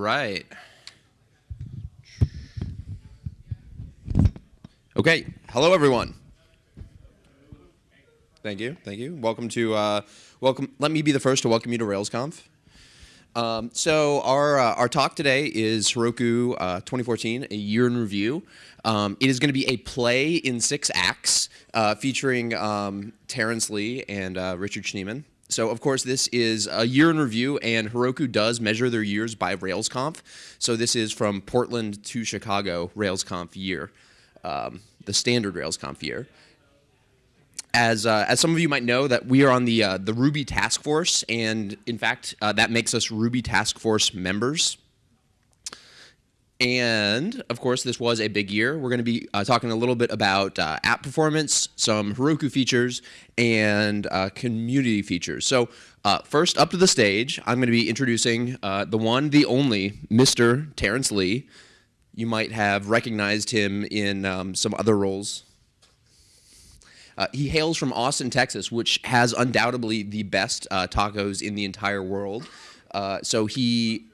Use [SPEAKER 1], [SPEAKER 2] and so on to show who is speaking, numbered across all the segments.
[SPEAKER 1] Right. Okay. Hello, everyone. Thank you. Thank you. Welcome to uh, welcome. Let me be the first to welcome you to RailsConf. Um, so our uh, our talk today is Heroku uh, 2014, a year in review. Um, it is going to be a play in six acts uh, featuring um, Terrence Lee and uh, Richard Schneeman. So of course this is a year in review, and Heroku does measure their years by RailsConf. So this is from Portland to Chicago RailsConf year, um, the standard RailsConf year. As, uh, as some of you might know, that we are on the uh, the Ruby Task Force, and in fact, uh, that makes us Ruby Task Force members. And of course, this was a big year. We're going to be uh, talking a little bit about uh, app performance, some Heroku features, and uh, community features. So, uh, first up to the stage, I'm going to be introducing uh, the one, the only, Mr. Terrence Lee. You might have recognized him in um, some other roles. Uh, he hails from Austin, Texas, which has undoubtedly the best tacos in the entire world. so he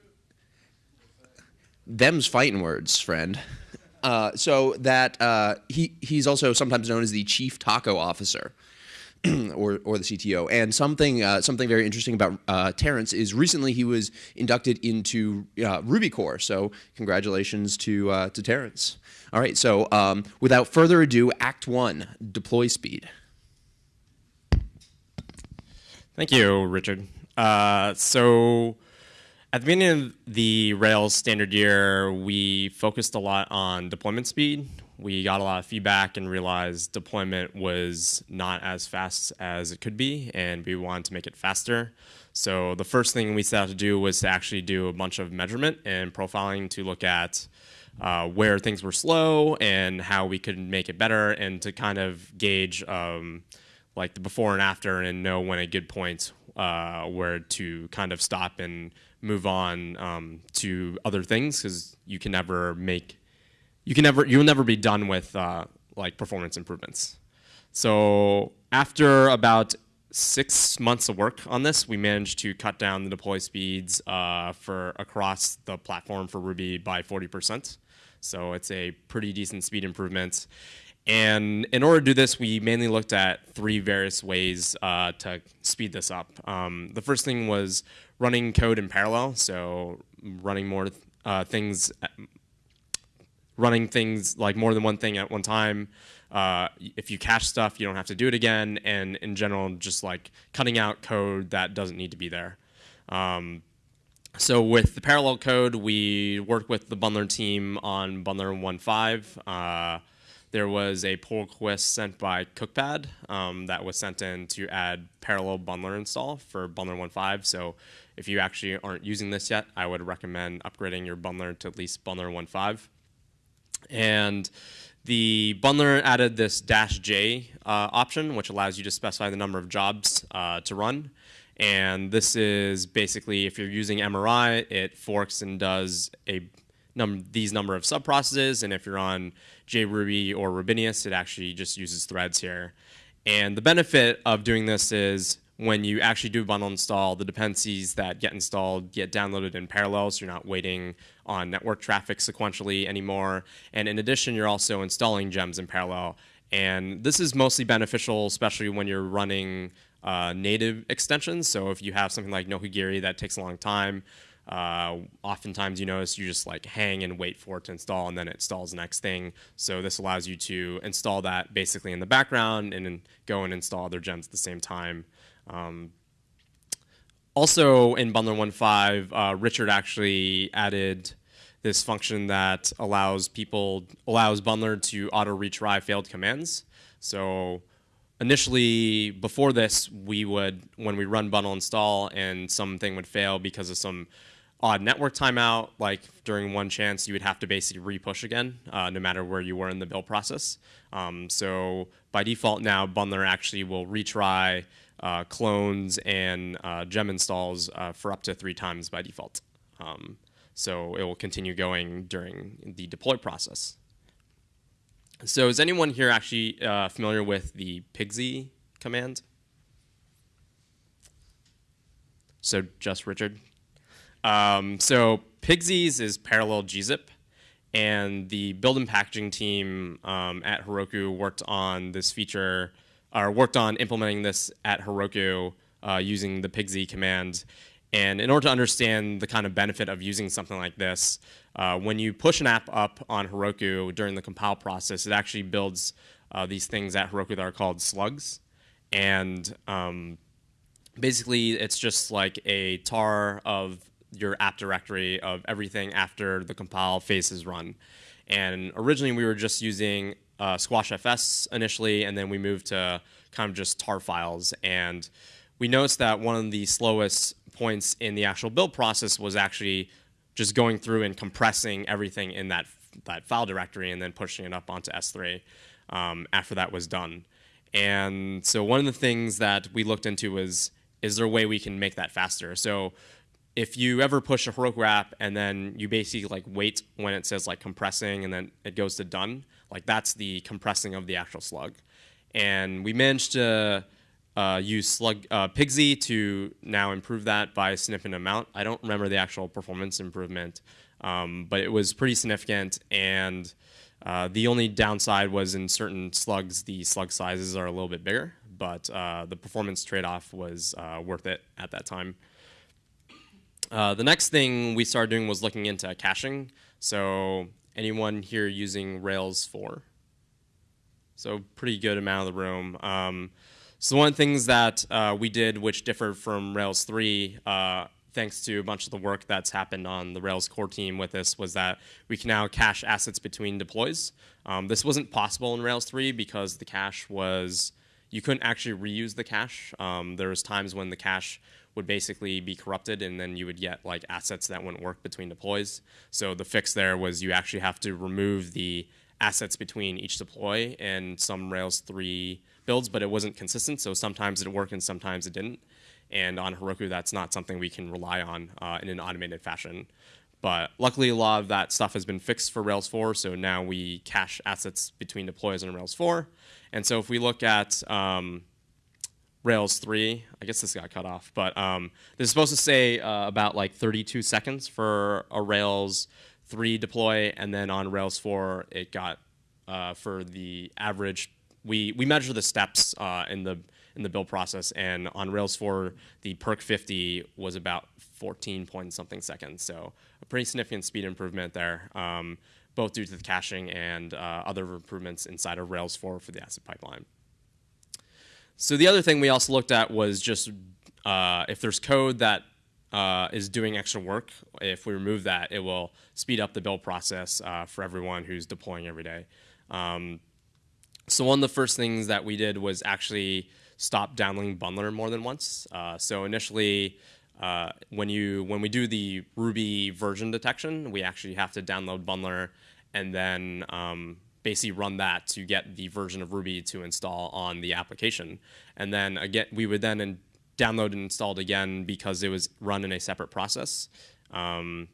[SPEAKER 1] them's fighting words, friend. Uh, so that uh, he he's also sometimes known as the chief taco officer. or, or the CTO. And something uh, something very interesting about uh, Terrence is recently he was inducted into uh, Ruby Core. So congratulations to uh, to Terrence. All right. So um, without further ado, Act One: deploy speed.
[SPEAKER 2] Thank you, Richard. Uh, so at the beginning of the Rails standard year, we focused a lot on deployment speed. We got a lot of feedback and realized deployment was not as fast as it could be, and we wanted to make it faster. So the first thing we set out to do was to actually do a bunch of measurement and profiling to look at uh, where things were slow and how we could make it better, and to kind of gauge um, like the before and after and know when a good point uh, where to kind of stop and move on um, to other things because you can never make you can never you'll never be done with uh, like performance improvements. So after about six months of work on this, we managed to cut down the deploy speeds uh, for across the platform for Ruby by 40%. So it's a pretty decent speed improvement. And in order to do this, we mainly looked at three various ways uh, to speed this up. Um, the first thing was running code in parallel, so running more uh, things, running things like more than one thing at one time. Uh, if you cache stuff, you don't have to do it again, and in general, just like cutting out code that doesn't need to be there. Um, so with the parallel code, we worked with the Bundler team on Bundler 1.5. There was a pull request sent by Cookpad um, that was sent in to add parallel bundler install for bundler 1.5. So if you actually aren't using this yet, I would recommend upgrading your bundler to at least bundler 1.5. And the bundler added this dash J uh, option, which allows you to specify the number of jobs uh, to run. And this is basically, if you're using MRI, it forks and does a num these number of subprocesses. And if you're on JRuby or Rubinius, it actually just uses threads here. And the benefit of doing this is when you actually do bundle install, the dependencies that get installed get downloaded in parallel, so you're not waiting on network traffic sequentially anymore. And in addition, you're also installing gems in parallel. And this is mostly beneficial, especially when you're running uh, native extensions. So if you have something like Nokogiri that takes a long time, uh, oftentimes you notice you just like hang and wait for it to install and then it installs the next thing. So this allows you to install that basically in the background and then go and install other gems at the same time. Um, also in Bundler 1.5, uh, Richard actually added this function that allows people, allows Bundler to auto retry failed commands. So initially, before this, we would, when we run bundle install and something would fail because of some odd network timeout, like during one chance, you would have to basically repush again, uh, no matter where you were in the build process. Um, so by default now, Bundler actually will retry uh, clones and uh, gem installs uh, for up to three times by default. Um, so it will continue going during the deploy process. So is anyone here actually uh, familiar with the pigz command? So just Richard? Um, so Pigsies is parallel gzip, and the build and packaging team um, at Heroku worked on this feature, or worked on implementing this at Heroku uh, using the pigz command. And in order to understand the kind of benefit of using something like this, uh, when you push an app up on Heroku during the compile process, it actually builds uh, these things at Heroku that are called slugs. And um, basically, it's just like a tar of your app directory of everything after the compile phase is run. And originally, we were just using uh, SquashFS initially, and then we moved to kind of just tar files. And we noticed that one of the slowest points in the actual build process was actually just going through and compressing everything in that, that file directory and then pushing it up onto S3 um, after that was done. And so one of the things that we looked into was, is there a way we can make that faster? So if you ever push a Heroku app and then you basically like wait when it says like compressing and then it goes to done, like that's the compressing of the actual slug. And we managed to uh, use slug uh, pigz to now improve that by a significant amount. I don't remember the actual performance improvement, um, but it was pretty significant. And uh, the only downside was in certain slugs, the slug sizes are a little bit bigger, but uh, the performance trade-off was uh, worth it at that time. Uh, the next thing we started doing was looking into caching. So anyone here using Rails 4? So pretty good amount of the room. Um, so one of the things that uh, we did, which differed from Rails 3, uh, thanks to a bunch of the work that's happened on the Rails core team with this, was that we can now cache assets between deploys. Um, this wasn't possible in Rails 3 because the cache was, you couldn't actually reuse the cache. Um, there was times when the cache would basically be corrupted and then you would get like assets that wouldn't work between deploys. So the fix there was you actually have to remove the assets between each deploy and some Rails 3 builds, but it wasn't consistent. So sometimes it worked and sometimes it didn't. And on Heroku, that's not something we can rely on uh, in an automated fashion. But luckily, a lot of that stuff has been fixed for Rails 4, so now we cache assets between deploys in Rails 4. And so if we look at um, Rails 3. I guess this got cut off, but um, this is supposed to say uh, about like 32 seconds for a Rails 3 deploy, and then on Rails 4, it got uh, for the average. We we measure the steps uh, in the in the build process, and on Rails 4, the perk 50 was about 14 point something seconds. So a pretty significant speed improvement there, um, both due to the caching and uh, other improvements inside of Rails 4 for the asset pipeline. So the other thing we also looked at was just uh, if there's code that uh, is doing extra work, if we remove that, it will speed up the build process uh, for everyone who's deploying every day. Um, so one of the first things that we did was actually stop downloading Bundler more than once. Uh, so initially, uh, when you when we do the Ruby version detection, we actually have to download Bundler and then um, basically run that to get the version of Ruby to install on the application. And then again, we would then download and install it again because it was run in a separate process um,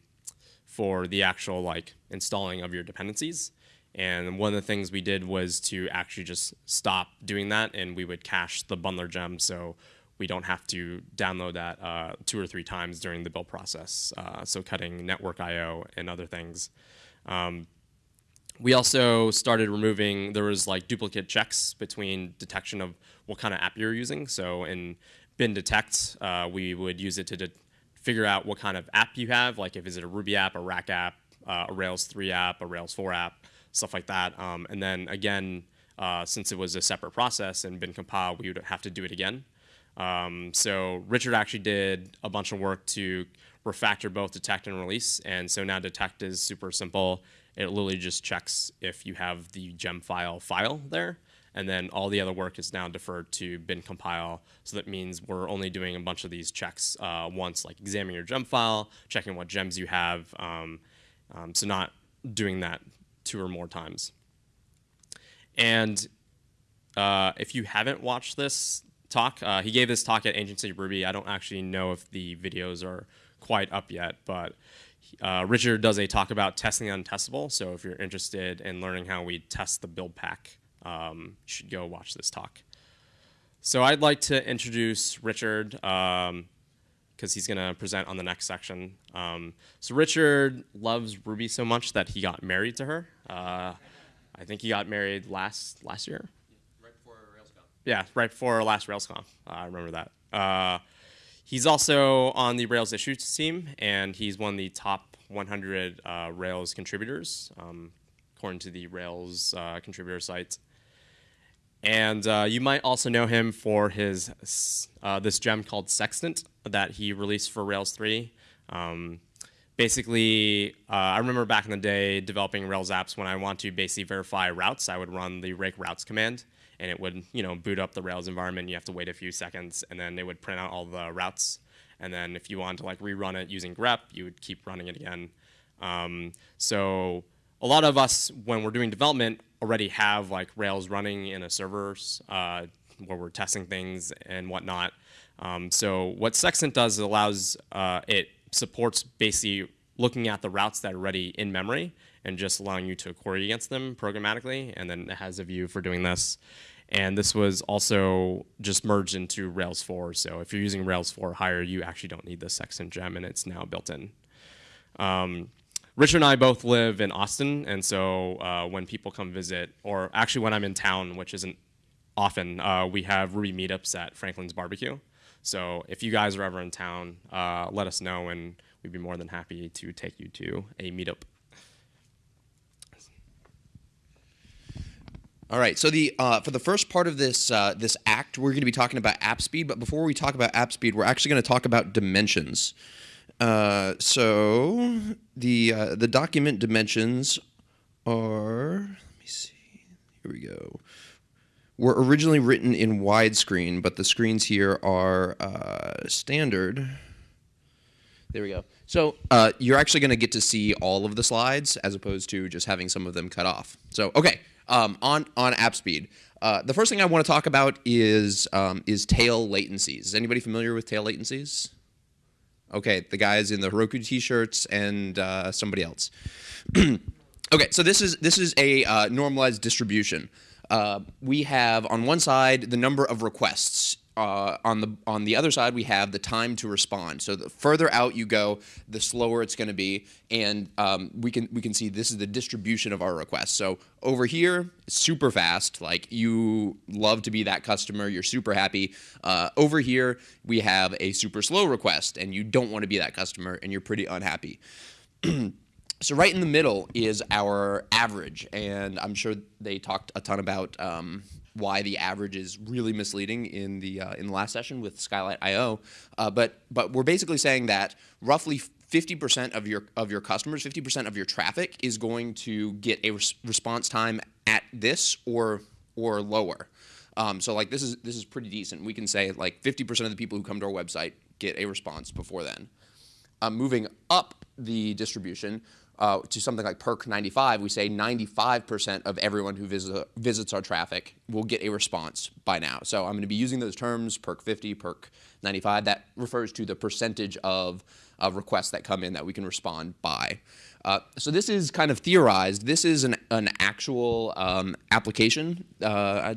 [SPEAKER 2] for the actual like installing of your dependencies. And one of the things we did was to actually just stop doing that, and we would cache the bundler gem so we don't have to download that uh, two or three times during the build process. Uh, so cutting network I/O and other things. Um, we also started removing, there was like duplicate checks between detection of what kind of app you're using. So in bin detect, uh, we would use it to figure out what kind of app you have, like if is it a Ruby app, a Rack app, uh, a Rails 3 app, a Rails 4 app, stuff like that. Um, and then again, uh, since it was a separate process and bin compile, we would have to do it again. Um, so Richard actually did a bunch of work to refactor both detect and release. And so now detect is super simple. It literally just checks if you have the gem file file there. And then all the other work is now deferred to bin compile. So that means we're only doing a bunch of these checks uh, once, like examining your gem file, checking what gems you have. Um, um, so not doing that two or more times. And uh, if you haven't watched this talk, uh, he gave this talk at Ancient City Ruby. I don't actually know if the videos are quite up yet, but uh, Richard does a talk about testing the untestable. So if you're interested in learning how we test the build pack, um, you should go watch this talk. So I'd like to introduce Richard because um, he's going to present on the next section. Um, so Richard loves Ruby so much that he got married to her. Uh, I think he got married last last year. Yeah, right before last RailsConf. Uh, I remember that. Uh, he's also on the Rails issues team, and he's one of the top 100 uh, Rails contributors, um, according to the Rails contributor site. And uh, you might also know him for his uh, this gem called Sextant that he released for Rails 3. Um, basically, uh, I remember back in the day developing Rails apps when I want to basically verify routes, I would run the rake routes command, and it would you know boot up the Rails environment. You have to wait a few seconds, and then it would print out all the routes. And then if you wanted to like rerun it using grep, you would keep running it again. Um, so a lot of us, when we're doing development, already have like Rails running in a servers uh, where we're testing things and whatnot. Um, so what Sextant does is allows uh, it supports basically looking at the routes that are already in memory and just allowing you to query against them programmatically, and then it has a view for doing this. And this was also just merged into Rails 4. So if you're using Rails 4 higher, you actually don't need the Sextant gem, and it's now built in. Um, Richard and I both live in Austin, and so uh, when people come visit, or actually when I'm in town, which isn't often, uh, we have Ruby meetups at Franklin's Barbecue. So if you guys are ever in town, uh, let us know, and we'd be more than happy to take you to a meetup.
[SPEAKER 1] All right. So the uh, for the first part of this uh, this act, we're going to be talking about app speed. But before we talk about app speed, we're actually going to talk about dimensions. Uh, so the uh, the document dimensions are. Let me see. Here we go. Were originally written in widescreen, but the screens here are uh, standard. There we go. So uh, you're actually going to get to see all of the slides as opposed to just having some of them cut off. So okay, um, on on app speed. Uh, the first thing I want to talk about is um, is tail latencies. Is anybody familiar with tail latencies? Okay, the guys in the Heroku t-shirts and uh, somebody else. okay, so this is this is a uh, normalized distribution. Uh, we have on one side the number of requests. Uh, on the on the other side, we have the time to respond. So the further out you go, the slower it's going to be, and um, we can we can see this is the distribution of our requests. So over here, super fast. Like you love to be that customer, you're super happy. Uh, over here, we have a super slow request, and you don't want to be that customer, and you're pretty unhappy. So right in the middle is our average, and I'm sure they talked a ton about um, why the average is really misleading in the uh, in the last session with Skylight IO. Uh, but but we're basically saying that roughly 50% of your of your customers, 50% of your traffic is going to get a res response time at this or or lower. Um, so like this is this is pretty decent. We can say like 50% of the people who come to our website get a response before then. Uh, moving up the distribution, uh, to something like Perk 95, we say 95% of everyone who visit, visits our traffic will get a response by now. So I'm going to be using those terms, Perk 50, Perk 95. That refers to the percentage of uh, requests that come in that we can respond by. Uh, so this is kind of theorized. This is an, an actual um, application. Uh,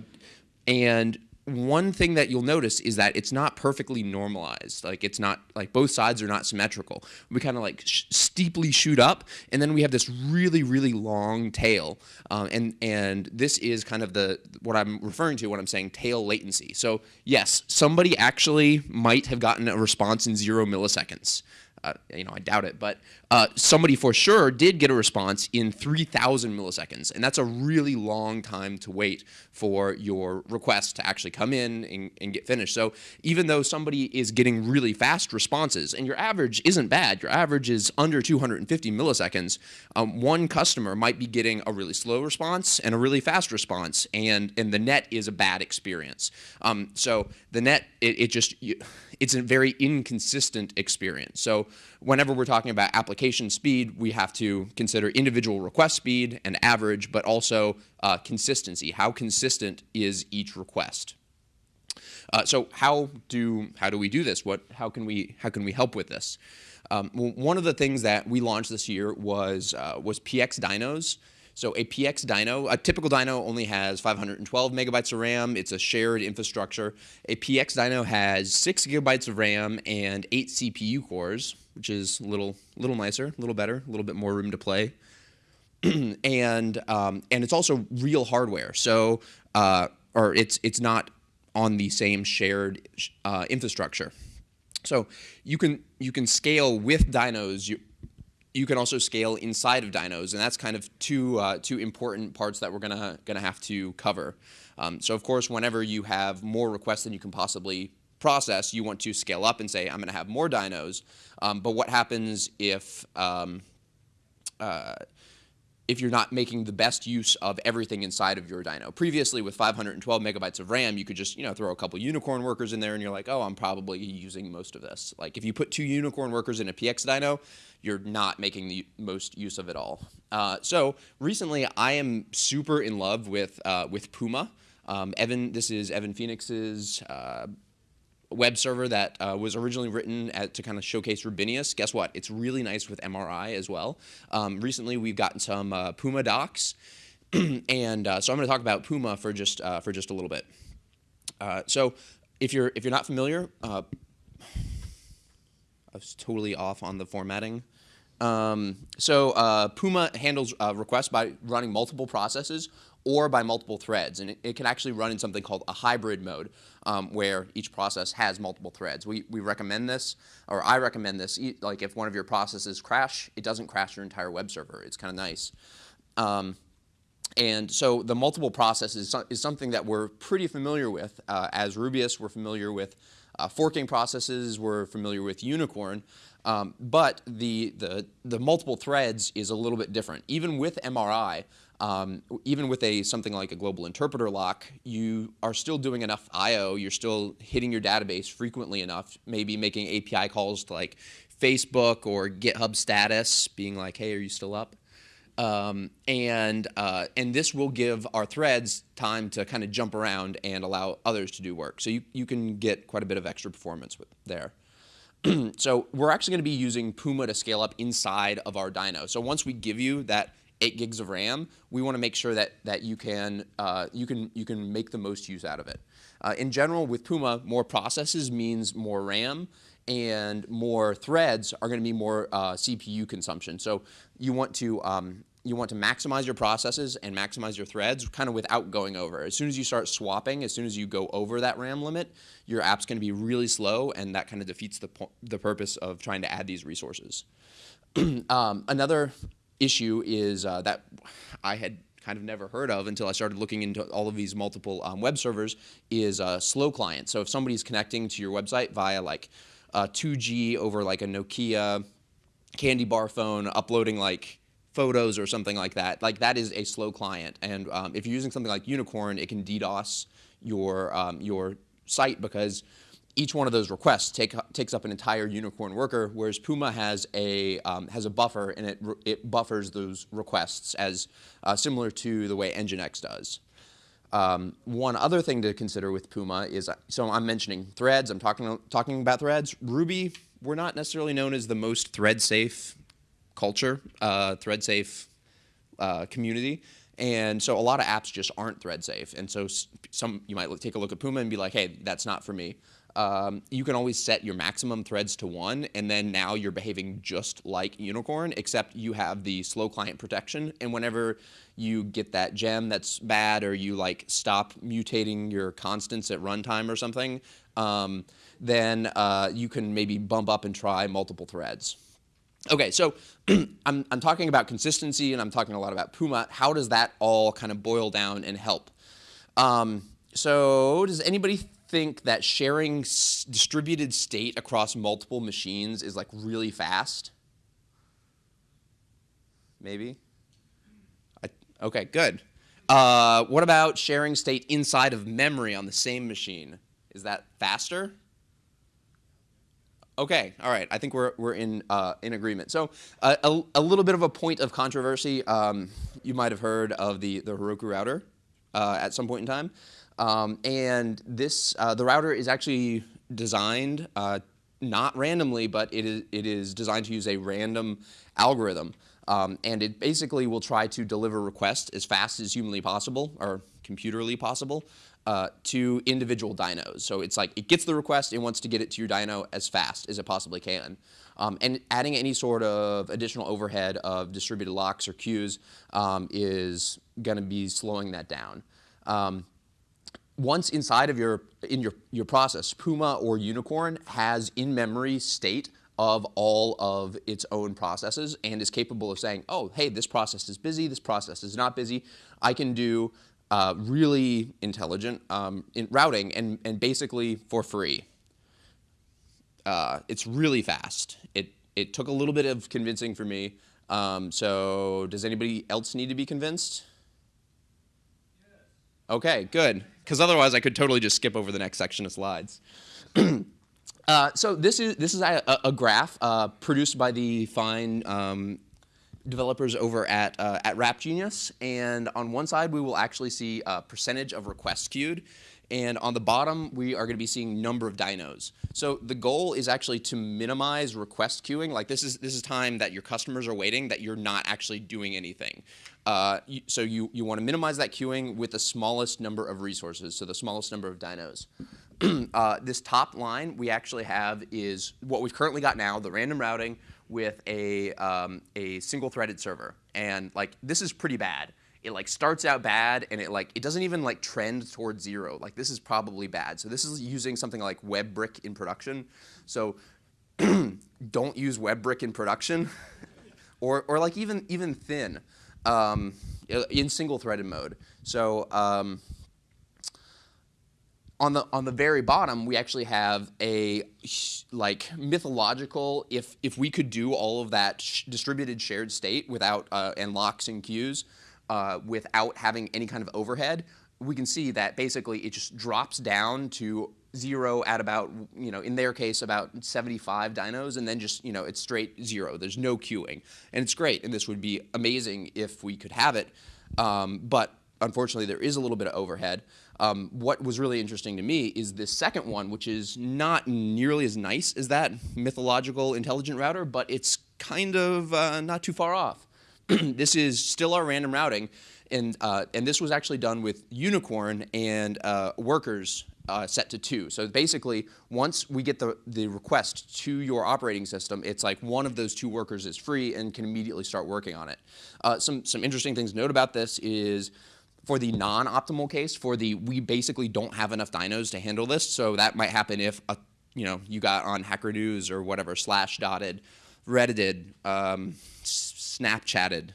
[SPEAKER 1] and one thing that you'll notice is that it's not perfectly normalized. Like it's not like both sides are not symmetrical. We kind of like sh steeply shoot up, and then we have this really really long tail. Um, and and this is kind of the what I'm referring to when I'm saying tail latency. So yes, somebody actually might have gotten a response in zero milliseconds. Uh, you know, I doubt it, but uh, somebody for sure did get a response in 3,000 milliseconds, and that's a really long time to wait for your request to actually come in and, and, get finished. So even though somebody is getting really fast responses, and your average isn't bad, your average is under 250 milliseconds, um, one customer might be getting a really slow response and a really fast response, and, and the net is a bad experience. Um, so the net, it, it just, you, it's a very inconsistent experience. So whenever we're talking about application speed, we have to consider individual request speed and average, but also uh, consistency. How consistent is each request? Uh, so how do how do we do this? What how can we how can we help with this? Um, one of the things that we launched this year was uh, was PX Dynos. So a PX Dyno, a typical dyno only has 512 megabytes of RAM. It's a shared infrastructure. A PX Dyno has six gigabytes of RAM and eight CPU cores, which is a little, little nicer, a little better, a little bit more room to play. and um, and it's also real hardware. So uh, or it's it's not on the same shared uh, infrastructure. So you can you can scale with dynos. You can also scale inside of dynos, and that's kind of two uh, two important parts that we're gonna gonna have to cover. Um, so of course, whenever you have more requests than you can possibly process, you want to scale up and say, I'm to have more dynos. Um, but what happens if um, uh, if you're not making the best use of everything inside of your dyno. Previously, with 512 megabytes of RAM, you could just you know throw a couple unicorn workers in there, and you're like, oh, I'm probably using most of this. Like if you put two unicorn workers in a PX dyno, you're not making the most use of it all. Uh, so recently, I am super in love with uh, with Puma. Um, Evan, this is Evan Phoenix's uh, web server that uh, was originally written at, to kind of showcase Rubinius. Guess what? It's really nice with MRI as well. Um, recently, we've gotten some uh, Puma docs, and uh, so I'm going to talk about Puma for just uh, for just a little bit. Uh, so, if you're if you're not familiar, uh, I was totally off on the formatting. Um, so Puma handles requests by running multiple processes or by multiple threads. And it, it, can actually run in something called a hybrid mode, um, where each process has multiple threads. We, we recommend this, or I recommend this, like if one of your processes crash, it doesn't crash your entire web server. It's kind of nice. Um, and so the multiple processes is something that we're pretty familiar with. Uh, as Rubyists, we're familiar with uh, forking processes, we're familiar with Unicorn, um, but the, the, the multiple threads is a little bit different. Even with MRI, um, even with a something like a global interpreter lock, you are still doing enough I/O. You're still hitting your database frequently enough. Maybe making API calls to like Facebook or GitHub status, being like, "Hey, are you still up?" Um, and uh, and this will give our threads time to kind of jump around and allow others to do work. So you you can get quite a bit of extra performance with there. so we're actually going to be using Puma to scale up inside of our dyno. So once we give you that 8 gigs of RAM, we want to make sure that, that you, can, uh, you, can, you can make the most use out of it. Uh, in general, with Puma, more processes means more RAM, and more threads are going to be more uh, CPU consumption. So you want to um, you want to maximize your processes and maximize your threads kind of without going over. As soon as you start swapping, as soon as you go over that RAM limit, your app's going to be really slow, and that kind of defeats the, the purpose of trying to add these resources. um, another issue is uh, that I had kind of never heard of until I started looking into all of these multiple um, web servers is a slow client. So if somebody's connecting to your website via like 2G over like a Nokia candy bar phone, uploading like photos or something like that, like that is a slow client. And um, if you're using something like Unicorn, it can DDoS your um, your site because each one of those requests take, takes up an entire unicorn worker, whereas Puma has a, um, has a buffer and it, it buffers those requests as uh, similar to the way Nginx does. Um, one other thing to consider with Puma is, so I'm mentioning threads, I'm talking, talking about threads. Ruby, we're not necessarily known as the most thread safe culture, uh, thread safe uh, community. And so a lot of apps just aren't thread safe. And so some you might take a look at Puma and be like, hey, that's not for me um, you can always set your maximum threads to one, and then now you're behaving just like Unicorn, except you have the slow client protection. And whenever you get that gem that's bad, or you like stop mutating your constants at runtime or something, um, then uh, you can maybe bump up and try multiple threads. Okay, so I'm, I'm talking about consistency and I'm talking a lot about Puma. How does that all kind of boil down and help? Um, so does anybody think that sharing distributed state across multiple machines is like really fast? Maybe? I, okay, good. Uh, what about sharing state inside of memory on the same machine? Is that faster? Okay, all right. I think we're, we're in, uh, in agreement. So uh, a, a little bit of a point of controversy. Um, you might have heard of the, the Heroku router uh, at some point in time. Um, and this, uh, the router is actually designed uh, not randomly, but it is, it is designed to use a random algorithm. Um, and it basically will try to deliver requests as fast as humanly possible, or computerly possible, uh, to individual dynos. So it's like it gets the request, it wants to get it to your dyno as fast as it possibly can. Um, and adding any sort of additional overhead of distributed locks or queues um, is going to be slowing that down. Um, once inside of your in your your process, Puma or Unicorn has in-memory state of all of its own processes and is capable of saying, oh, hey, this process is busy, this process is not busy. I can do uh, really intelligent um, in routing and, and basically for free. Uh, it's really fast. It, it took a little bit of convincing for me. Um, so does anybody else need to be convinced? Okay, good. Because otherwise I could totally just skip over the next section of slides. uh, so this is, this is a, a graph uh, produced by the fine um, developers over at, uh, at Rap Genius. And on one side, we will actually see a percentage of requests queued. And on the bottom, we are going to be seeing number of dynos. So the goal is actually to minimize request queuing. Like this is this is time that your customers are waiting that you're not actually doing anything. Uh, so you, you want to minimize that queuing with the smallest number of resources, so the smallest number of dynos. uh, this top line we actually have is what we've currently got now, the random routing with a, um, a single threaded server. And like this is pretty bad it like starts out bad and it like it doesn't even like trend towards zero. Like this is probably bad. So this is using something like WEBrick in production. So don't use WEBrick in production, or or like even even thin um, in single threaded mode. So um, on the on the very bottom, we actually have a like mythological. If if we could do all of that sh distributed shared state without uh, and locks and queues, uh, without having any kind of overhead, we can see that basically it just drops down to zero at about, you know, in their case, about 75 dynos, and then just, you know, it's straight zero. There's no queuing. And it's great, and this would be amazing if we could have it. Um, but unfortunately, there is a little bit of overhead. Um, what was really interesting to me is this second one, which is not nearly as nice as that mythological intelligent router, but it's kind of uh, not too far off. this is still our random routing, and, uh, and this was actually done with Unicorn and uh, workers uh, set to two. So basically, once we get the, the request to your operating system, it's like one of those two workers is free and can immediately start working on it. Uh, some, some interesting things to note about this is for the non-optimal case, for the we basically don't have enough dynos to handle this, so that might happen if a, you know you got on Hacker News or whatever slash dotted, reddited, um, Snapchatted,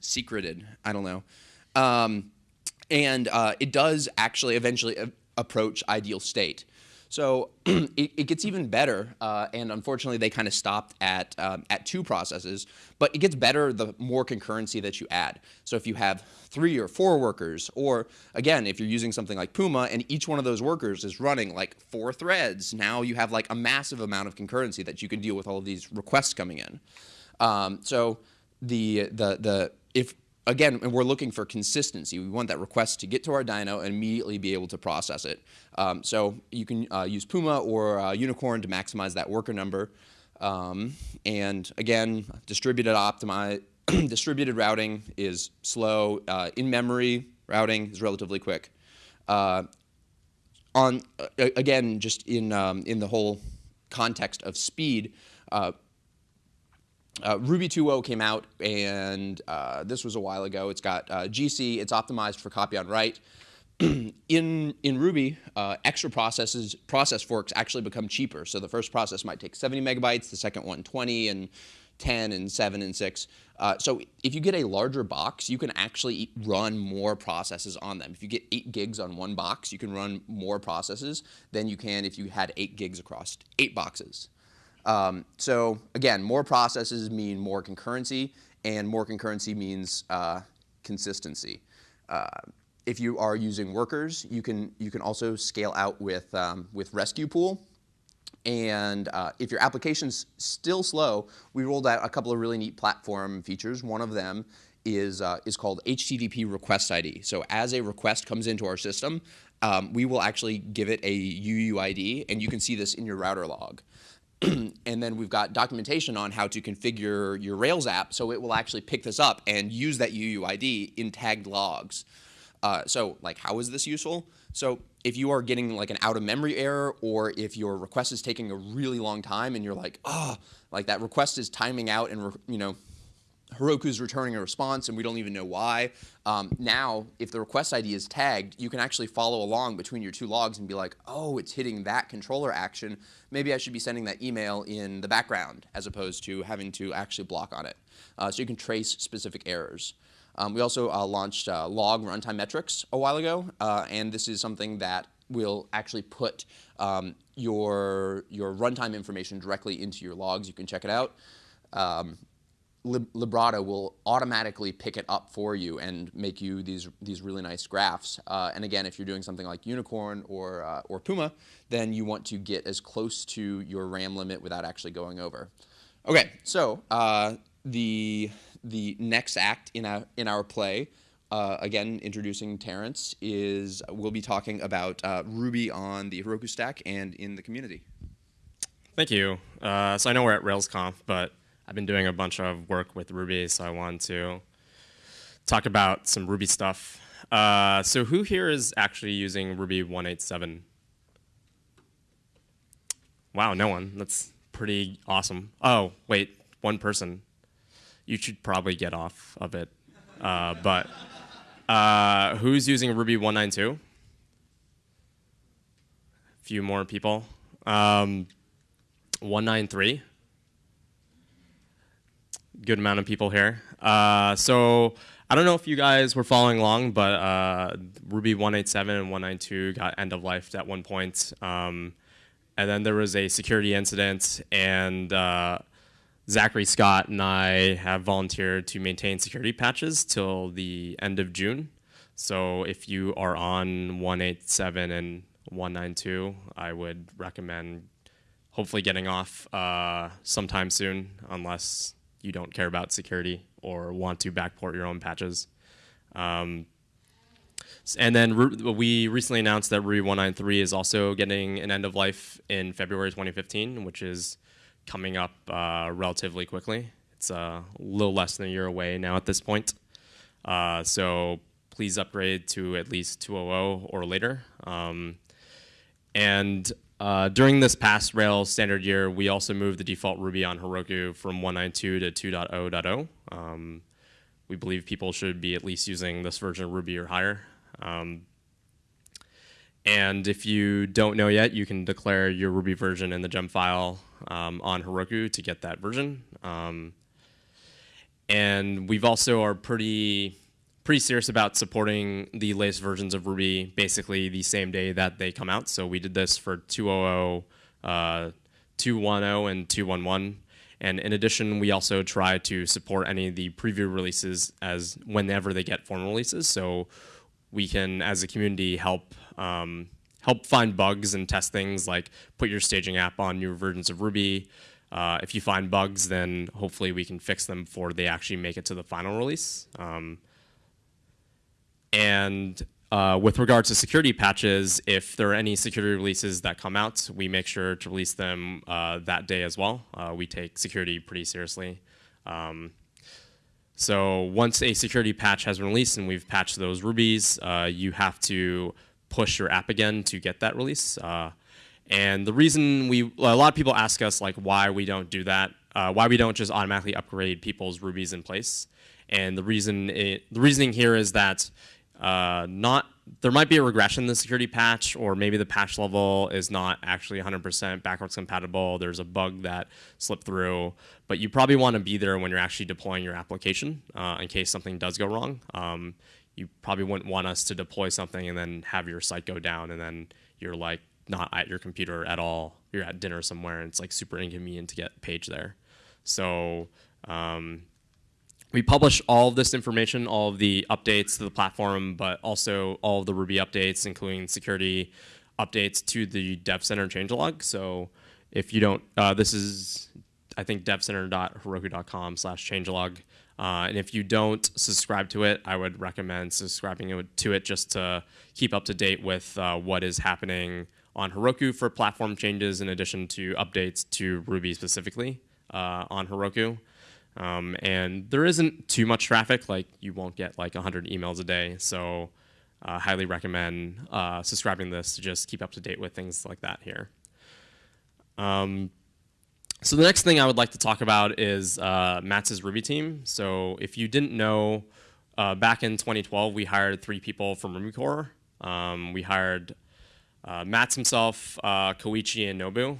[SPEAKER 1] secreted, I don't know. Um, and uh, it does actually eventually approach ideal state. So it, it, gets even better, uh, and unfortunately they kind of stopped at, um, at two processes, but it gets better the more concurrency that you add. So if you have three or four workers, or again, if you're using something like Puma and each one of those workers is running like four threads, now you have like a massive amount of concurrency that you can deal with all of these requests coming in. Um, so the, the, the, if again, we're looking for consistency. We want that request to get to our dyno and immediately be able to process it. Um, so you can uh, use Puma or uh, Unicorn to maximize that worker number. Um, and again, distributed optimize, distributed routing is slow. Uh, in-memory routing is relatively quick. Uh, on again, just in um, in the whole context of speed, uh, Ruby 2.0 came out, and uh, this was a while ago. It's got uh, GC. It's optimized for copy on write. in in Ruby, uh, extra processes process forks actually become cheaper. So the first process might take 70 megabytes, the second one 20, and 10, and 7, and 6. Uh, so if you get a larger box, you can actually run more processes on them. If you get 8 gigs on one box, you can run more processes than you can if you had 8 gigs across 8 boxes. Um, so again, more processes mean more concurrency, and more concurrency means uh, consistency. Uh, if you are using workers, you can you can also scale out with um, with Resque Pool. And uh, if your application's still slow, we rolled out a couple of really neat platform features. One of them is uh, is called HTTP request ID. So as a request comes into our system, um, we will actually give it a UUID, and you can see this in your router log. and then we've got documentation on how to configure your Rails app so it will actually pick this up and use that UUID in tagged logs. Uh, so like how is this useful? So if you are getting like an out of memory error or if your request is taking a really long time and you're like, oh, like that request is timing out and you know Heroku's returning a response and we don't even know why. Um, now, if the request ID is tagged, you can actually follow along between your two logs and be like, oh, it's hitting that controller action. Maybe I should be sending that email in the background as opposed to having to actually block on it. Uh, so you can trace specific errors. Um, we also uh, launched uh, log runtime metrics a while ago, uh, and this is something that will actually put um, your, your runtime information directly into your logs. You can check it out. Um, Librato will automatically pick it up for you and make you these these really nice graphs. Uh, and again, if you're doing something like Unicorn or uh, or Puma, then you want to get as close to your RAM limit without actually going over. Okay, so uh, the the next act in our in our play. Uh, again, introducing Terrence is we'll be talking about uh, Ruby on the Heroku stack and in the community.
[SPEAKER 2] Thank you. Uh, so I know we're at RailsConf, but I've been doing a bunch of work with Ruby, so I wanted to talk about some Ruby stuff. Uh, so who here is actually using Ruby 187? Wow, no one. That's pretty awesome. Oh, wait, one person. You should probably get off of it. Uh, but uh, who's using Ruby 192? A few more people. Um, 193 good amount of people here. Uh, so I don't know if you guys were following along, but uh, Ruby 187 and 192 got end of life at one point. Um, and then there was a security incident, and uh, Zachary Scott and I have volunteered to maintain security patches till the end of June. So if you are on 187 and 192, I would recommend hopefully getting off uh, sometime soon, unless you don't care about security or want to backport your own patches. Um, and then we recently announced that Ruby 193 is also getting an end of life in February 2015, which is coming up uh, relatively quickly. It's a little less than a year away now at this point. Uh, so please upgrade to at least 2.0 or later. Um, and uh, during this past Rails standard year, we also moved the default Ruby on Heroku from 192 to 2.0.0. Um, we believe people should be at least using this version of Ruby or higher. Um, and if you don't know yet, you can declare your Ruby version in the gem file um, on Heroku to get that version. Um, and we've also are pretty pretty serious about supporting the latest versions of Ruby basically the same day that they come out. So we did this for 2.0, uh, 2.1.0, and 2.1.1. And in addition, we also try to support any of the preview releases as whenever they get formal releases. So we can, as a community, help um, help find bugs and test things like put your staging app on new versions of Ruby. Uh, if you find bugs, then hopefully we can fix them before they actually make it to the final release. Um, and uh, with regards to security patches, if there are any security releases that come out, we make sure to release them uh, that day as well. Uh, we take security pretty seriously. Um, so once a security patch has been released and we've patched those rubies, uh, you have to push your app again to get that release. Uh, and the reason we, a lot of people ask us like why we don't do that, uh, why we don't just automatically upgrade people's rubies in place. And the reason, it, the reasoning here is that uh, not there might be a regression in the security patch, or maybe the patch level is not actually 100% backwards compatible. There's a bug that slipped through, but you probably want to be there when you're actually deploying your application uh, in case something does go wrong. Um, you probably wouldn't want us to deploy something and then have your site go down, and then you're like not at your computer at all. You're at dinner somewhere, and it's like super inconvenient to get page there. So um, we publish all of this information, all of the updates to the platform, but also all of the Ruby updates, including security updates to the Dev Center changelog. So if you don't, uh, this is, I think, devcenter.heroku.com slash changelog. Uh, and if you don't subscribe to it, I would recommend subscribing to it just to keep up to date with uh, what is happening on Heroku for platform changes, in addition to updates to Ruby specifically uh, on Heroku. Um, and there isn't too much traffic, like you won't get like 100 emails a day. So uh, highly recommend uh, subscribing to this to just keep up to date with things like that here. Um, so the next thing I would like to talk about is uh, Matz's Ruby team. So if you didn't know, uh, back in 2012, we hired three people from Ruby Core. Um, we hired uh, Matz himself, uh, Koichi, and Nobu.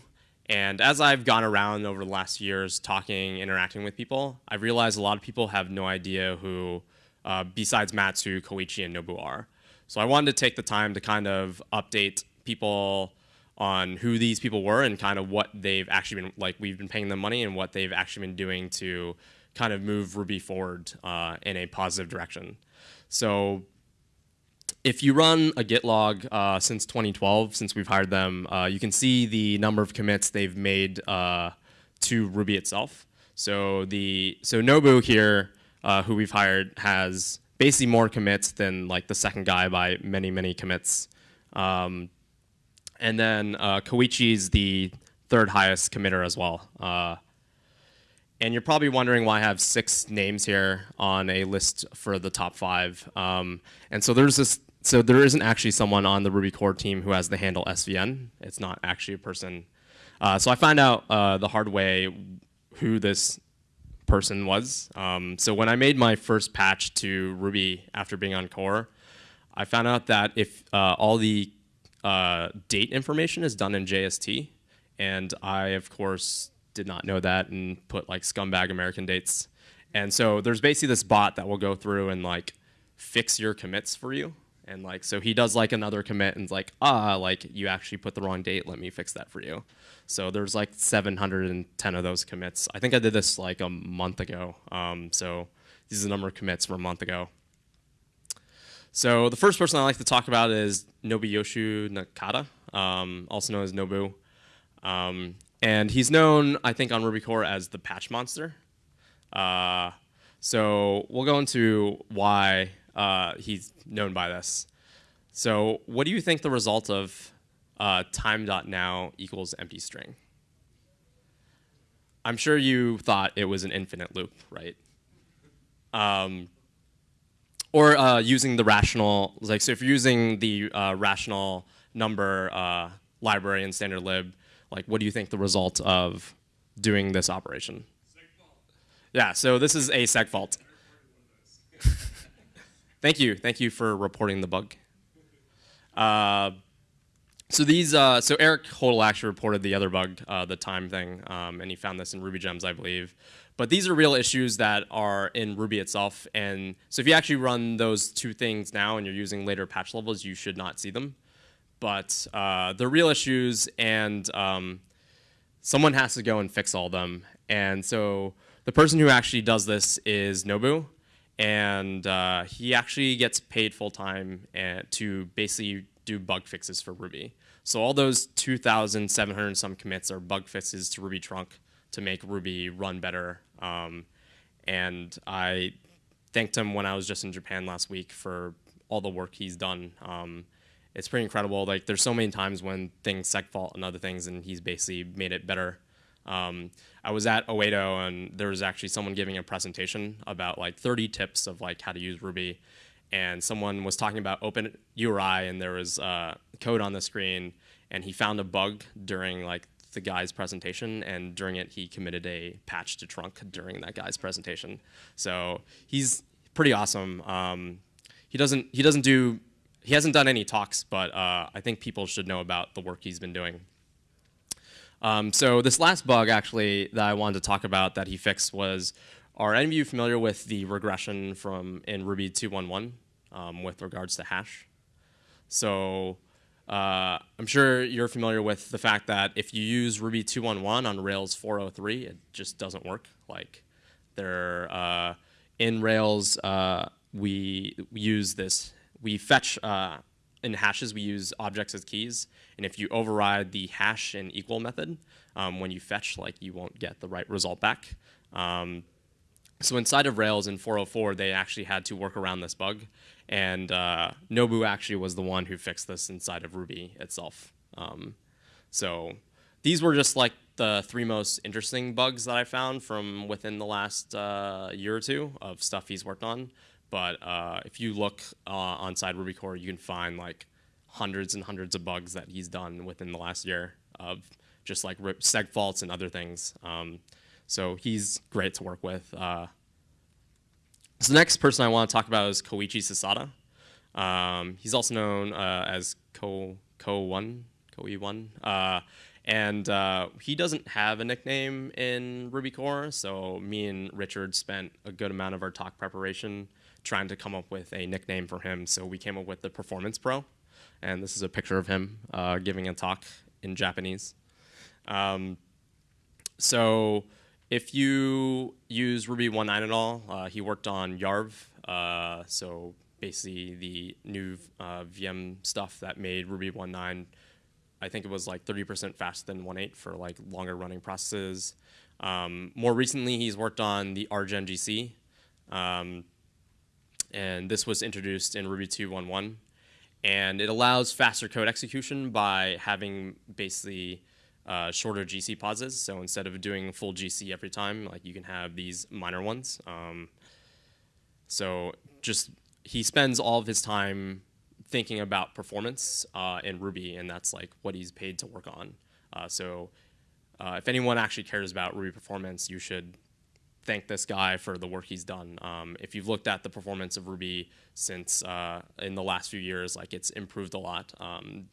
[SPEAKER 2] And as I've gone around over the last years talking, interacting with people, I've realized a lot of people have no idea who, uh, besides Matsu, Koichi, and Nobu are. So I wanted to take the time to kind of update people on who these people were and kind of what they've actually been like we've been paying them money and what they've actually been doing to kind of move Ruby forward uh, in a positive direction. So if you run a Git log uh, since 2012, since we've hired them, uh, you can see the number of commits they've made uh, to Ruby itself. So the so Nobu here, uh, who we've hired, has basically more commits than like the second guy by many many commits. Um, and then uh, Koichi's the third highest committer as well. Uh, and you're probably wondering why I have six names here on a list for the top five. Um, and so there's this, so there isn't actually someone on the Ruby core team who has the handle SVN. It's not actually a person. Uh, so I found out uh, the hard way who this person was. Um, so when I made my first patch to Ruby after being on core, I found out that if uh, all the uh, date information is done in JST, and I, of course, did not know that and put like scumbag American dates. And so there's basically this bot that will go through and like fix your commits for you. And like, so he does like another commit and like, ah, like you actually put the wrong date. Let me fix that for you. So there's like 710 of those commits. I think I did this like a month ago. Um, so this is the number of commits from a month ago. So the first person I like to talk about is Nobuyoshi Nakada, um, also known as Nobu. Um, and he's known, I think, on Ruby Core as the patch monster. Uh, so we'll go into why uh, he's known by this. So what do you think the result of uh, time.now equals empty string? I'm sure you thought it was an infinite loop, right? Um, or uh, using the rational, like so if you're using the uh, rational number uh, library in standard lib, like what do you think the result of doing this operation? Yeah, so this is a seg fault. thank you, thank you for reporting the bug. Uh, so these, uh, so Eric Hodel actually reported the other bug, uh, the time thing, um, and he found this in Ruby Gems, I believe. But these are real issues that are in Ruby itself. And so if you actually run those two things now and you're using later patch levels, you should not see them. But uh, they're real issues, and um, someone has to go and fix all them. And so the person who actually does this is Nobu. And uh, he actually gets paid full time to basically do bug fixes for Ruby. So all those 2,700 some commits are bug fixes to Ruby trunk to make Ruby run better. Um, and I thanked him when I was just in Japan last week for all the work he's done. Um, it's pretty incredible. Like there's so many times when things seg fault and other things, and he's basically made it better. Um, I was at Oedo and there was actually someone giving a presentation about like 30 tips of like how to use Ruby, and someone was talking about Open URI and there was uh, code on the screen, and he found a bug during like the guy's presentation, and during it, he committed a patch to trunk during that guy's presentation. So he's pretty awesome. Um, he doesn't he doesn't do he hasn't done any talks, but uh, I think people should know about the work he's been doing. Um, so this last bug actually that I wanted to talk about that he fixed was, are any of you familiar with the regression from in Ruby 2.1.1 um, with regards to hash? So uh, I'm sure you're familiar with the fact that if you use Ruby 2.1.1 on Rails 4.03, it just doesn't work. Like, there uh, in Rails, uh, we use this. We fetch uh, in hashes. We use objects as keys, and if you override the hash and equal method, um, when you fetch, like you won't get the right result back. Um, so inside of Rails in 404, they actually had to work around this bug, and uh, Nobu actually was the one who fixed this inside of Ruby itself. Um, so these were just like the three most interesting bugs that I found from within the last uh, year or two of stuff he's worked on. But uh, if you look uh, on side Ruby core, you can find like hundreds and hundreds of bugs that he's done within the last year of just like seg faults and other things. Um, so he's great to work with. Uh, so the next person I want to talk about is Koichi Sasada. Um, he's also known uh, as Ko Ko One Koe One, uh, and uh, he doesn't have a nickname in Ruby core. So me and Richard spent a good amount of our talk preparation trying to come up with a nickname for him. So we came up with the Performance Pro, and this is a picture of him uh, giving a talk in Japanese. Um, so if you use Ruby 1.9 at all, uh, he worked on Yarv, uh, so basically the new uh, VM stuff that made Ruby 1.9. I think it was like 30% faster than 1.8 for like longer running processes. Um, more recently, he's worked on the RGen GC, um, and this was introduced in Ruby 2.1.1, and it allows faster code execution by having basically uh, shorter GC pauses. So instead of doing full GC every time, like you can have these minor ones. Um, so just he spends all of his time thinking about performance uh, in Ruby, and that's like what he's paid to work on. Uh, so uh, if anyone actually cares about Ruby performance, you should thank this guy for the work he's done. Um, if you've looked at the performance of Ruby since uh, in the last few years, like it's improved a lot, um,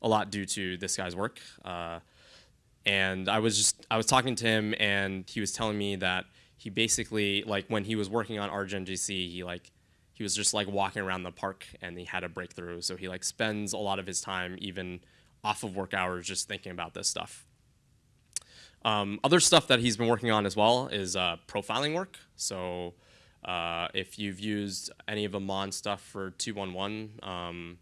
[SPEAKER 2] a lot due to this guy's work. Uh, and I was just I was talking to him, and he was telling me that he basically like when he was working on RGen GC, he like he was just like walking around the park and he had a breakthrough. So he like spends a lot of his time even off of work hours just thinking about this stuff. Um, other stuff that he's been working on as well is uh, profiling work. So uh, if you've used any of the Mon stuff for 2.1.1 um,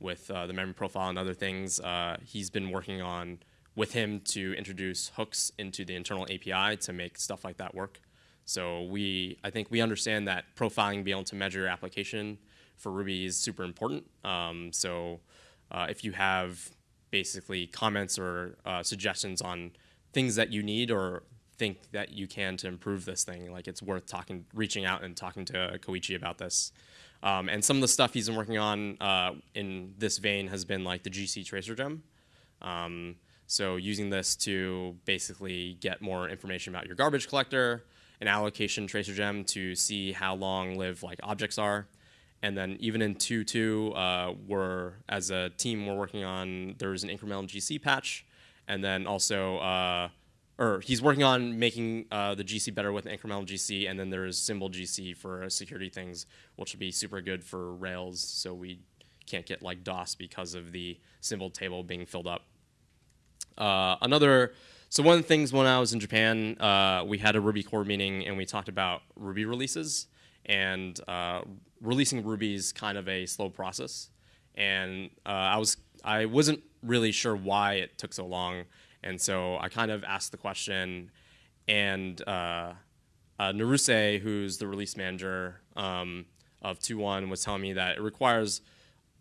[SPEAKER 2] with uh, the memory profile and other things, uh, he's been working on with him to introduce hooks into the internal API to make stuff like that work. So we, I think we understand that profiling, being able to measure your application for Ruby is super important. Um, so uh, if you have basically comments or uh, suggestions on things that you need or think that you can to improve this thing, like it's worth talking, reaching out and talking to Koichi about this. Um, and some of the stuff he's been working on uh, in this vein has been like the GC tracer gem. Um, so using this to basically get more information about your garbage collector, an allocation tracer gem to see how long live like objects are. And then even in 2.2, uh, we're, as a team, we're working on, there's an incremental GC patch. And then also, uh, or he's working on making uh, the GC better with incremental GC. And then there's symbol GC for security things, which would be super good for Rails. So we can't get like DOS because of the symbol table being filled up. Uh, another, so one of the things when I was in Japan, uh, we had a Ruby core meeting and we talked about Ruby releases. And uh, releasing Ruby is kind of a slow process. And uh, I, was, I wasn't really sure why it took so long. And so I kind of asked the question. And uh, uh, Naruse, who's the release manager um, of 2.1, was telling me that it requires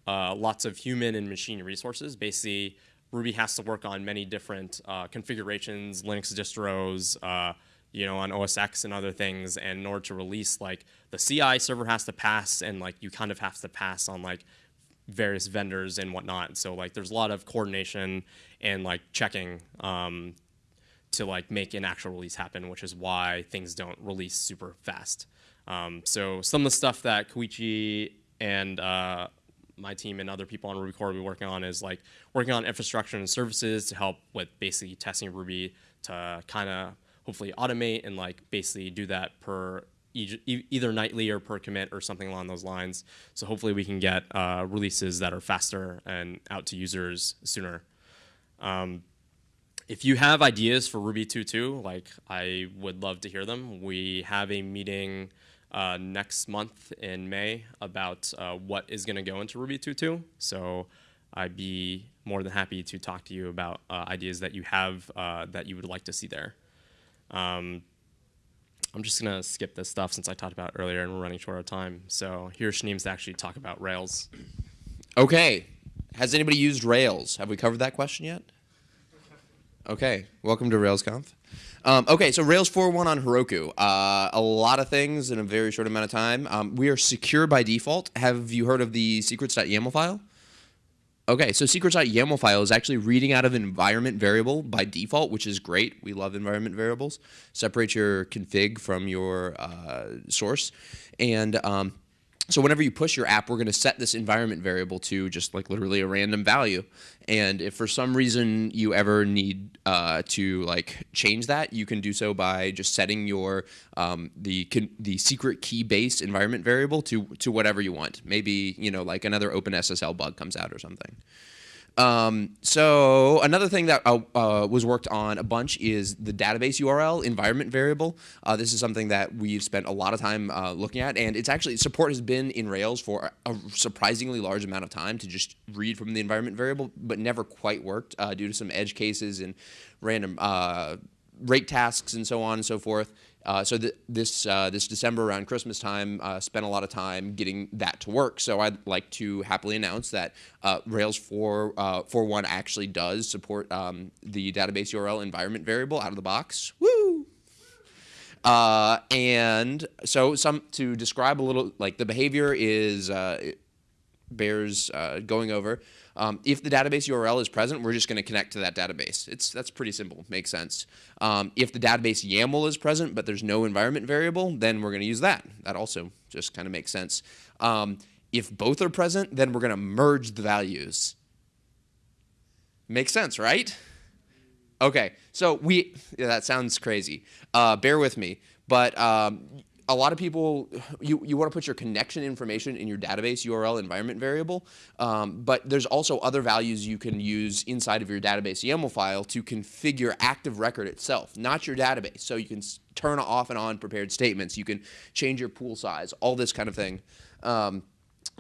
[SPEAKER 2] lots of human and machine resources. Basically, Ruby has to work on many different uh, configurations, Linux distros, uh, you know, on OS X and other things. And in order to release, like the CI server has to pass, and like you kind of have to pass on like various vendors and whatnot. So like there's a lot of coordination and like checking um, to like make an actual release happen, which is why things don't release super fast. Um, so some of the stuff that Koichi and uh, my team and other people on Ruby core will be working on is like working on infrastructure and services to help with basically testing Ruby to kind of hopefully automate and like basically do that per either nightly or per commit or something along those lines. So hopefully we can get uh, releases that are faster and out to users sooner. Um, if you have ideas for Ruby 2.2, like I would love to hear them. We have a meeting uh, next month in May about uh, what is going to go into Ruby 2.2. So I'd be more than happy to talk to you about uh, ideas that you have uh, that you would like to see there. Um, I'm just gonna skip this stuff since I talked about earlier and we're running short of time. So here's Schneems to actually talk about Rails.
[SPEAKER 1] Okay. Has anybody used Rails? Have we covered that question yet? Okay. Welcome to RailsConf. Um, okay, so Rails 4.1 on Heroku. Uh, a lot of things in a very short amount of time. Um, we are secure by default. Have you heard of the secrets.yaml file? Okay, so secrets.yaml file is actually reading out of an environment variable by default, which is great. We love environment variables. Separate your config from your uh, source. And um, so whenever you push your app, we're going to set this environment variable to just like literally a random value. And if for some reason you ever need uh, to like change that, you can do so by just setting your um, the the secret key base environment variable to to whatever you want. Maybe you know like another OpenSSL bug comes out or something. Um, so another thing that uh, uh, was worked on a bunch is the database URL environment variable. Uh, this is something that we've spent a lot of time uh, looking at, and it's actually support has been in Rails for a surprisingly large amount of time to just read from the environment variable, but never quite worked uh, due to some edge cases and random uh, rake tasks and so on and so forth. Uh, so th this uh, this December around Christmas time, uh, spent a lot of time getting that to work. So I'd like to happily announce that uh, Rails 4 4.1 uh, actually does support um, the database URL environment variable out of the box. Woo! Uh, and so some to describe a little like the behavior is bears going over. Um, if the database URL is present, we're just going to connect to that database. It's That's pretty simple, makes sense. Um, if the database YAML is present, but there's no environment variable, then we're going to use that. That also just kind of makes sense. Um, if both are present, then we're going to merge the values. Makes sense, right? Okay, so we, yeah, that sounds crazy. Uh, bear with me. But um, a lot of people, you, you want to put your connection information in your database URL environment variable, um, but there's also other values you can use inside of your database YAML file to configure active record itself, not your database. So you can turn off and on prepared statements, you can change your pool size, all this kind of thing. Um,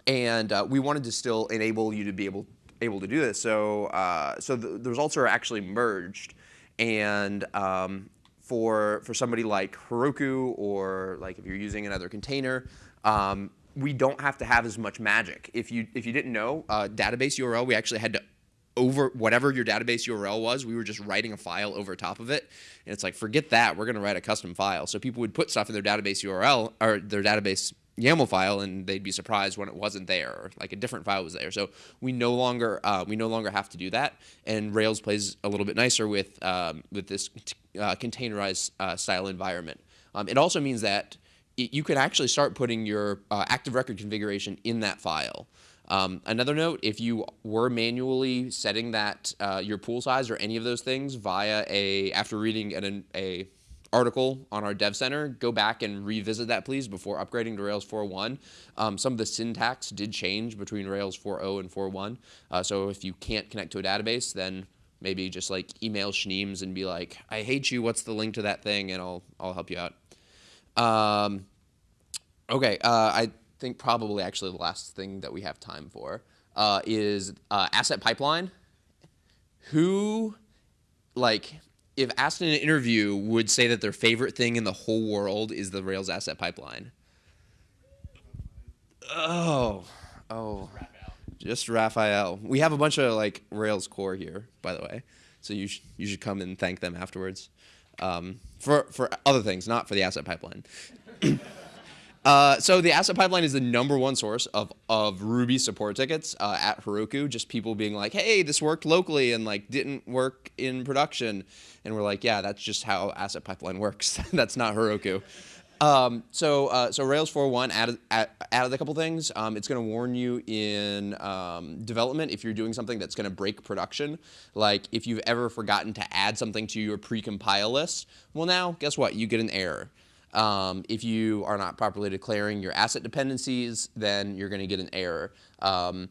[SPEAKER 1] and uh, we wanted to still enable you to be able able to do this. So uh, so the, the, results are actually merged, and um, for, for somebody like Heroku or like if you're using another container, um, we don't have to have as much magic. If you, if you didn't know, uh, database URL, we actually had to over whatever your database URL was, we were just writing a file over top of it. And it's like, forget that, we're going to write a custom file. So people would put stuff in their database URL or their database YAML file, and they'd be surprised when it wasn't there, or like a different file was there. So we no longer uh, we no longer have to do that, and Rails plays a little bit nicer with um, with this uh, containerized uh, style environment. Um, it also means that it, you can actually start putting your uh, active record configuration in that file. Um, another note, if you were manually setting that uh, your pool size or any of those things via a after reading an, a article on our Dev Center. Go back and revisit that, please, before upgrading to Rails 4.1. Um, some of the syntax did change between Rails 4.0 and 4.1. Uh, so if you can't connect to a database, then maybe just like email Schneems and be like, I hate you, what's the link to that thing? And I'll, I'll help you out. Um, okay, uh, I think probably actually the last thing that we have time for uh, is uh, asset pipeline. Who, like, if asked in an interview, would say that their favorite thing in the whole world is the Rails asset pipeline? Oh, oh, just Raphael. We have a bunch of like Rails core here, by the way, so you sh you should come and thank them afterwards um, for for other things, not for the asset pipeline. Uh, so the asset pipeline is the number one source of, of Ruby support tickets uh, at Heroku. Just people being like, hey, this worked locally and like didn't work in production. And we're like, yeah, that's just how asset pipeline works. that's not Heroku. Um, so, uh, so Rails 4.1 added, added a couple things. Um, it's going to warn you in um, development if you're doing something that's going to break production. Like if you've ever forgotten to add something to your precompile list, well now, guess what? You get an error. Um, if you are not properly declaring your asset dependencies, then you're going to get an error. Um,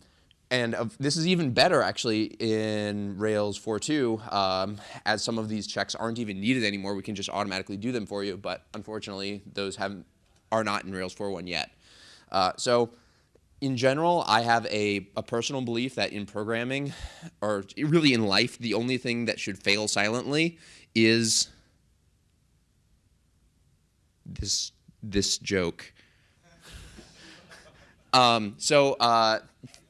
[SPEAKER 1] and this is even better actually in Rails 4.2 um, as some of these checks aren't even needed anymore. We can just automatically do them for you, but unfortunately those have are not in Rails 4.1 yet. Uh, so in general, I have a, a personal belief that in programming, or really in life, the only thing that should fail silently is this this joke. Um, so uh,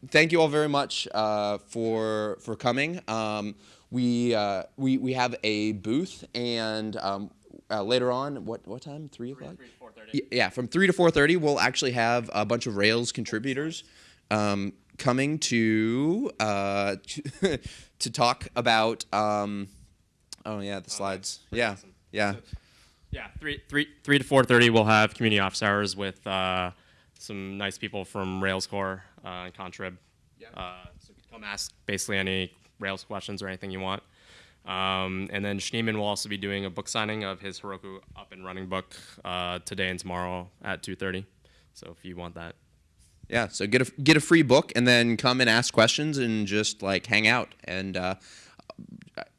[SPEAKER 1] thank you all very much uh, for for coming. Um, we uh, we we have a booth and. Um, uh, later on, what what time? Three o'clock.
[SPEAKER 2] Three four thirty.
[SPEAKER 1] Yeah, from three to four thirty, we'll actually have a bunch of Rails contributors um, coming to uh, to talk about. Um, oh yeah, the slides. Yeah,
[SPEAKER 2] awesome.
[SPEAKER 1] yeah.
[SPEAKER 2] Yeah, three, three, three to four thirty. We'll have community office hours with uh, some nice people from Rails Core uh, and Contrib. Uh, so come ask basically any Rails questions or anything you want. Um, and then Schneeman will also be doing a book signing of his Heroku up and running book uh, today and tomorrow at two thirty. So if you want that,
[SPEAKER 1] Yeah, so get a get a free book and then come and ask questions and just like hang out. And uh,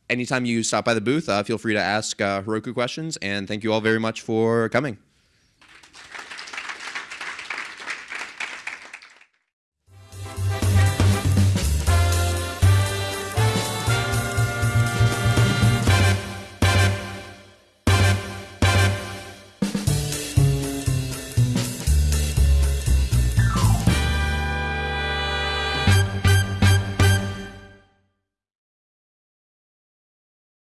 [SPEAKER 1] anytime you stop by the booth, uh, feel free to ask uh, Heroku questions. And thank you all very much for coming.